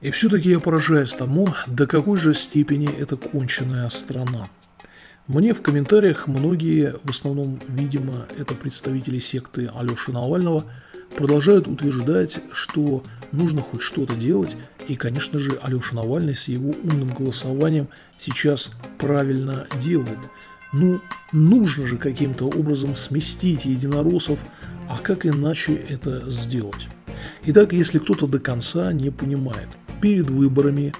И все-таки я поражаюсь тому, до какой же степени это конченая страна. Мне в комментариях многие, в основном, видимо, это представители секты Алеши Навального, продолжают утверждать, что нужно хоть что-то делать, и, конечно же, Алеша Навальный с его умным голосованием сейчас правильно делает. Ну, нужно же каким-то образом сместить единороссов, а как иначе это сделать? Итак, если кто-то до конца не понимает, перед выборами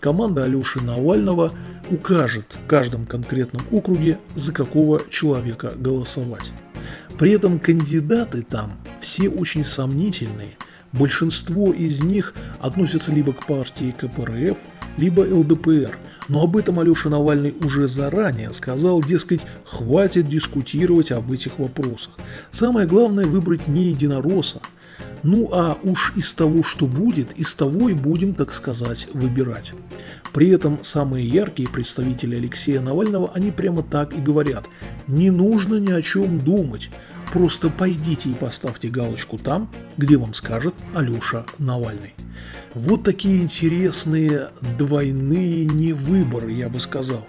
команда Алеши Навального укажет в каждом конкретном округе, за какого человека голосовать. При этом кандидаты там все очень сомнительные. Большинство из них относятся либо к партии КПРФ, либо ЛДПР. Но об этом Алеша Навальный уже заранее сказал, дескать, хватит дискутировать об этих вопросах. Самое главное выбрать не единоросса, ну а уж из того, что будет, из того и будем, так сказать, выбирать. При этом самые яркие представители Алексея Навального, они прямо так и говорят. Не нужно ни о чем думать. Просто пойдите и поставьте галочку там, где вам скажет Алеша Навальный. Вот такие интересные двойные невыборы, я бы сказал.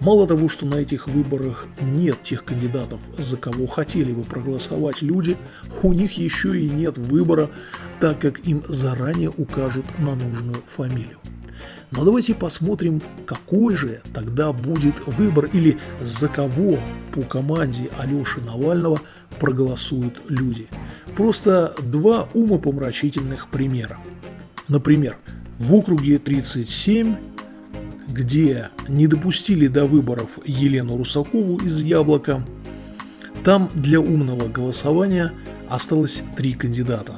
Мало того, что на этих выборах нет тех кандидатов, за кого хотели бы проголосовать люди, у них еще и нет выбора, так как им заранее укажут на нужную фамилию. Но давайте посмотрим, какой же тогда будет выбор или за кого по команде Алеши Навального проголосуют люди. Просто два умопомрачительных примера. Например, в округе 37 где не допустили до выборов Елену Русакову из «Яблока», там для умного голосования осталось три кандидата.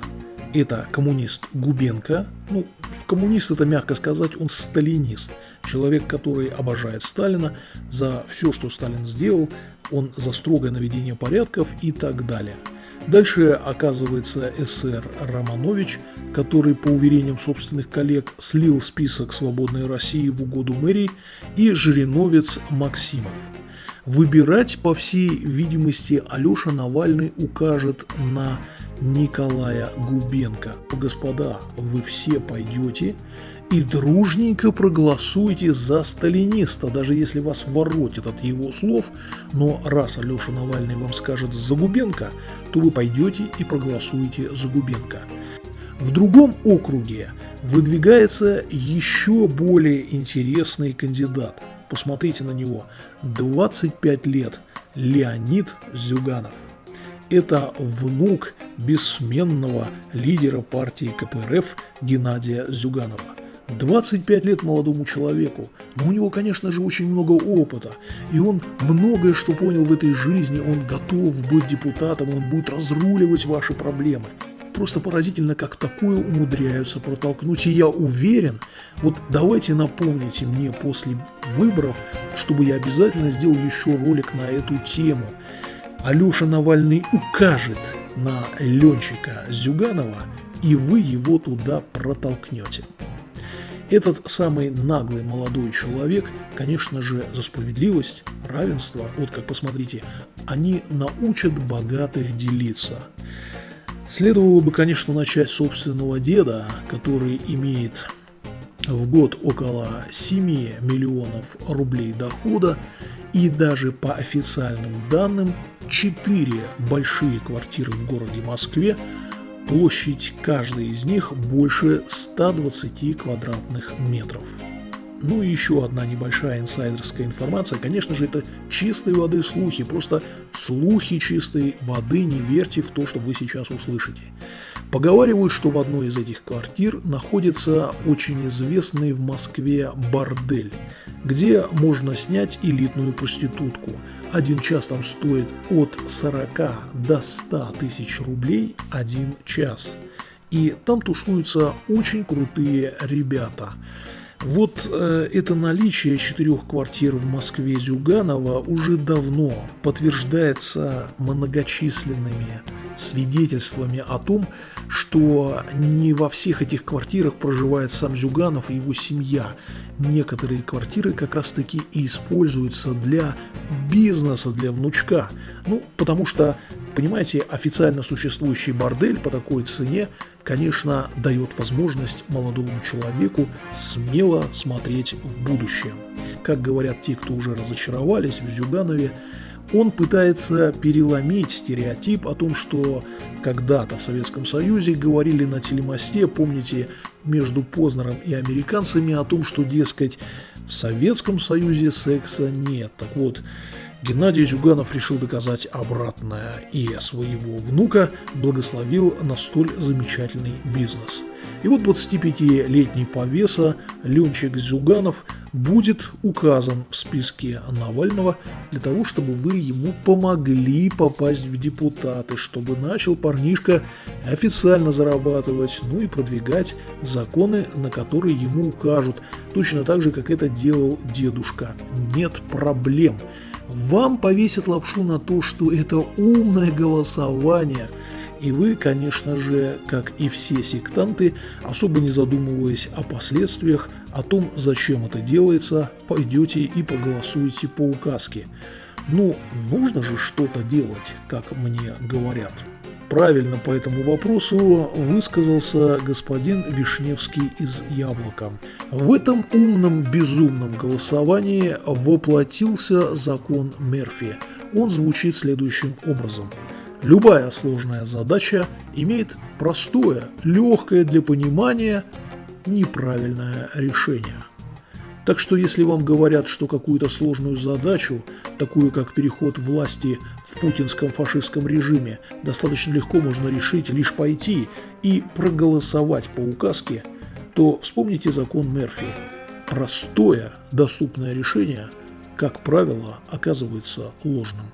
Это коммунист Губенко, ну, коммунист это мягко сказать, он сталинист, человек, который обожает Сталина. За все, что Сталин сделал, он за строгое наведение порядков и так далее – Дальше оказывается СР Романович, который, по уверениям собственных коллег, слил список «Свободной России» в угоду мэрии, и Жириновец Максимов. Выбирать, по всей видимости, Алеша Навальный укажет на Николая Губенко. Господа, вы все пойдете и дружненько проголосуйте за сталиниста, даже если вас воротит от его слов, но раз Алеша Навальный вам скажет за Губенко, то вы пойдете и проголосуете за Губенко. В другом округе выдвигается еще более интересный кандидат. Посмотрите на него. 25 лет. Леонид Зюганов. Это внук бессменного лидера партии КПРФ Геннадия Зюганова. 25 лет молодому человеку, но у него, конечно же, очень много опыта, и он многое что понял в этой жизни, он готов быть депутатом, он будет разруливать ваши проблемы. Просто поразительно, как такое умудряются протолкнуть. И я уверен, вот давайте напомните мне после выборов, чтобы я обязательно сделал еще ролик на эту тему. Алеша Навальный укажет на Ленчика Зюганова, и вы его туда протолкнете. Этот самый наглый молодой человек, конечно же, за справедливость, равенство, вот как посмотрите, они научат богатых делиться. Следовало бы, конечно, начать собственного деда, который имеет в год около 7 миллионов рублей дохода и даже по официальным данным 4 большие квартиры в городе Москве – Площадь каждой из них больше 120 квадратных метров. Ну и еще одна небольшая инсайдерская информация. Конечно же, это чистой воды слухи, просто слухи чистой воды, не верьте в то, что вы сейчас услышите. Поговаривают, что в одной из этих квартир находится очень известный в Москве бордель, где можно снять элитную проститутку. Один час там стоит от 40 до 100 тысяч рублей один час. И там тусуются очень крутые ребята. Вот э, это наличие четырех квартир в Москве Зюганова уже давно подтверждается многочисленными свидетельствами о том, что не во всех этих квартирах проживает сам Зюганов и его семья. Некоторые квартиры как раз таки и используются для бизнеса, для внучка. Ну, потому что Понимаете, официально существующий бордель по такой цене, конечно, дает возможность молодому человеку смело смотреть в будущее. Как говорят те, кто уже разочаровались в Зюганове, он пытается переломить стереотип о том, что когда-то в Советском Союзе говорили на телемосте, помните, между Познером и американцами о том, что, дескать, в Советском Союзе секса нет. Так вот, Геннадий Зюганов решил доказать обратное и своего внука благословил на столь замечательный бизнес. И вот 25-летний повеса Ленчик Зюганов будет указан в списке Навального для того, чтобы вы ему помогли попасть в депутаты, чтобы начал парнишка официально зарабатывать, ну и продвигать законы, на которые ему укажут, точно так же, как это делал дедушка. Нет проблем. Вам повесят лапшу на то, что это умное голосование, и вы, конечно же, как и все сектанты, особо не задумываясь о последствиях, о том, зачем это делается, пойдете и проголосуете по указке. Ну, нужно же что-то делать, как мне говорят. Правильно по этому вопросу высказался господин Вишневский из «Яблока». В этом умном безумном голосовании воплотился закон Мерфи. Он звучит следующим образом. Любая сложная задача имеет простое, легкое для понимания, неправильное решение. Так что если вам говорят, что какую-то сложную задачу, такую как переход власти в путинском фашистском режиме, достаточно легко можно решить лишь пойти и проголосовать по указке, то вспомните закон Мерфи. Простое, доступное решение, как правило, оказывается ложным.